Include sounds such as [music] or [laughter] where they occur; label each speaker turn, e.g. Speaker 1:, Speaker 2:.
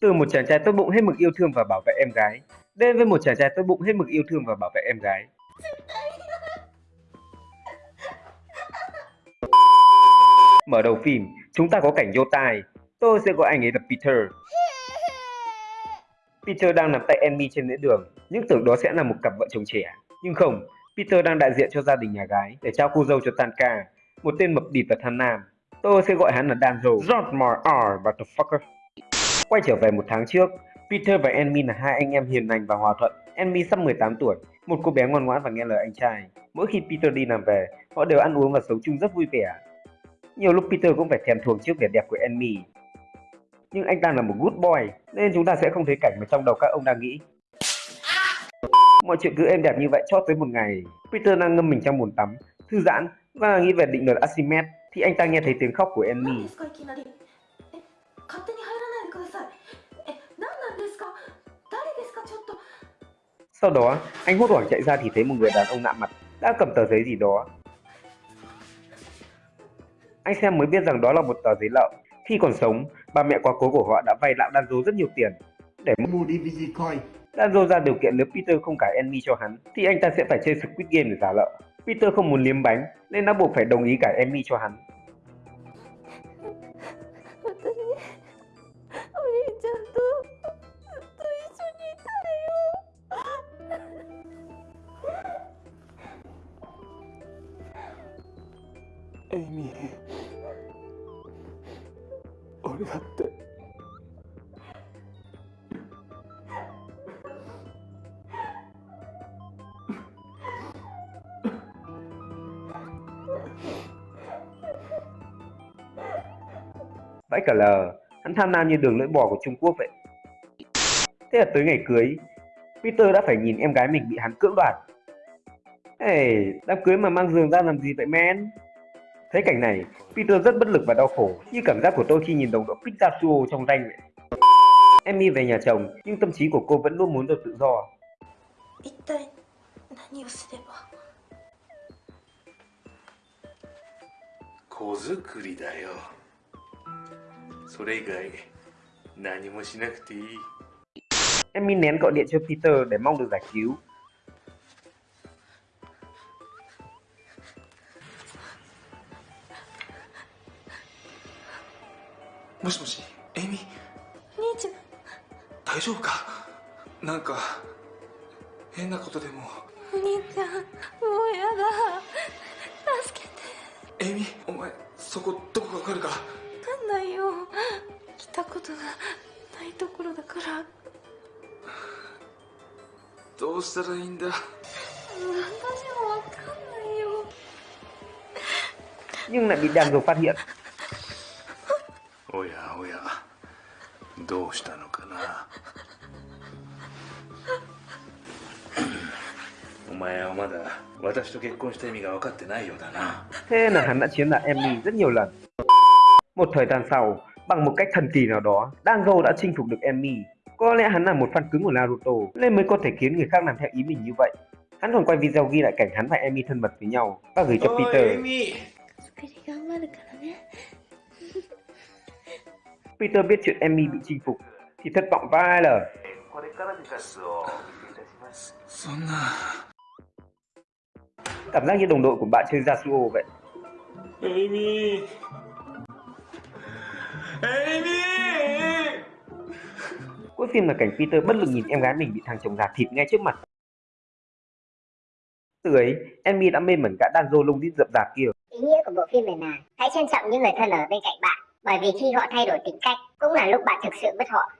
Speaker 1: Từ một chàng trai tốt bụng hết mực yêu thương và bảo vệ em gái, đến với một chàng trai tốt bụng hết mực yêu thương và bảo vệ em gái. Mở đầu phim, chúng ta có cảnh vô tai. Tôi sẽ gọi anh ấy là Peter. Peter đang nắm tay Amy trên lễ đường, những tưởng đó sẽ là một cặp vợ chồng trẻ. Nhưng không, Peter đang đại diện cho gia đình nhà gái để trao cô dâu cho Tanka, một tên mập đỉn và than nam. Tôi sẽ gọi hắn là Danzo. Not my R, motherfucker. Quay trở về một tháng trước, Peter và Enmin là hai anh em hiền lành và hòa thuận. Enmin sắp 18 tuổi, một cô bé ngoan ngoãn và nghe lời anh trai. Mỗi khi Peter đi làm về, họ đều ăn uống và sống chung rất vui vẻ. Nhiều lúc Peter cũng phải thèm thuồng trước vẻ đẹp của Enmin. Nhưng anh ta là một good boy, nên chúng ta sẽ không thấy cảnh mà trong đầu các ông đang nghĩ. Mọi chuyện cứ êm đẹp như vậy cho tới một ngày, Peter đang ngâm mình trong bồn tắm, thư giãn và nghĩ về định luật Archimedes thì anh ta nghe thấy tiếng khóc của Amy.
Speaker 2: 何ですかいきなりえ勝手に入らないでくださいえ何なんですか誰ですかちょっと
Speaker 1: Sau đó, anh hốt hoảng chạy ra thì thấy một người đàn ông lạ mặt đã cầm tờ giấy gì đó. Anh xem mới biết rằng đó là một tờ giấy lậu. Khi còn sống, bà mẹ quá cố của họ đã vay lão Danzo rất nhiều tiền để
Speaker 3: mua DVD coin
Speaker 1: Danzo ra điều kiện nếu Peter không cải Amy cho hắn thì anh ta sẽ phải chơi Squid Game để trả nợ. Peter không muốn liếm bánh nên đã buộc phải đồng ý cải Amy cho hắn.
Speaker 4: エイミー俺だって「
Speaker 1: Vãi cả lờ, hắn tham lam như đường lưỡi bò của Trung Quốc vậy. Thế là tới ngày cưới, Peter đã phải nhìn em gái mình bị hắn cưỡng đoạt. Ê, đám cưới mà mang giường ra làm gì vậy men? Thấy cảnh này, Peter rất bất lực và đau khổ, như cảm giác của tôi khi nhìn đồng đội Pikachu trong danh vậy. Emmy về nhà chồng, nhưng tâm trí của cô vẫn luôn muốn được tự do. Emmy nén gọi điện cho Peter để mong được giải cứu,
Speaker 4: もしもしエイミー？
Speaker 2: 兄ちゃん。
Speaker 4: 大丈夫か？なんか変なことでも？
Speaker 2: お兄ちゃんもうやだ。助けて。
Speaker 4: エイミお前そこどこかわかるか？
Speaker 2: わかんないよ。来たことがないところだから。
Speaker 4: どうしたらいいんだ？
Speaker 2: 私もわかんないよ。
Speaker 1: Nhưng lại bị Danzo phát hiện.
Speaker 5: おやおやどうしたのかなお前はまだ私と結婚した意味が分かってないようだな [coughs]
Speaker 1: Thế là hắn đã chiếm đoạt Emmy rất nhiều lần. Một thời gian sau, bằng một cách thần kỳ nào đó, Danzo đã chinh phục được Emmy. Có lẽ hắn là một fan cứng của Naruto nên mới có thể khiến người khác làm theo ý mình như vậy. Hắn còn quay video ghi lại cảnh hắn và Emmy thân mật với nhau và gửi cho
Speaker 4: おいエイ
Speaker 1: Peter.
Speaker 4: ミ
Speaker 1: Peter biết chuyện Emmy bị chinh phục thì thất vọng
Speaker 4: vài lời.
Speaker 1: Cảm giác như đồng đội của bạn chơi Yasuo vậy.
Speaker 5: Amy. Amy.
Speaker 1: Cuối phim là cảnh Peter bất lực nhìn em gái mình bị thằng chồng gạt thịt ngay trước mặt. Từ ấy, Emmy đã mê mẩn cả dô lông đi dập dạp kia.
Speaker 6: Ý nghĩa của bộ phim này là hãy trân trọng những người thân ở bên cạnh bạn bởi vì khi họ thay đổi tính cách, cũng là lúc bạn thực sự mất họ.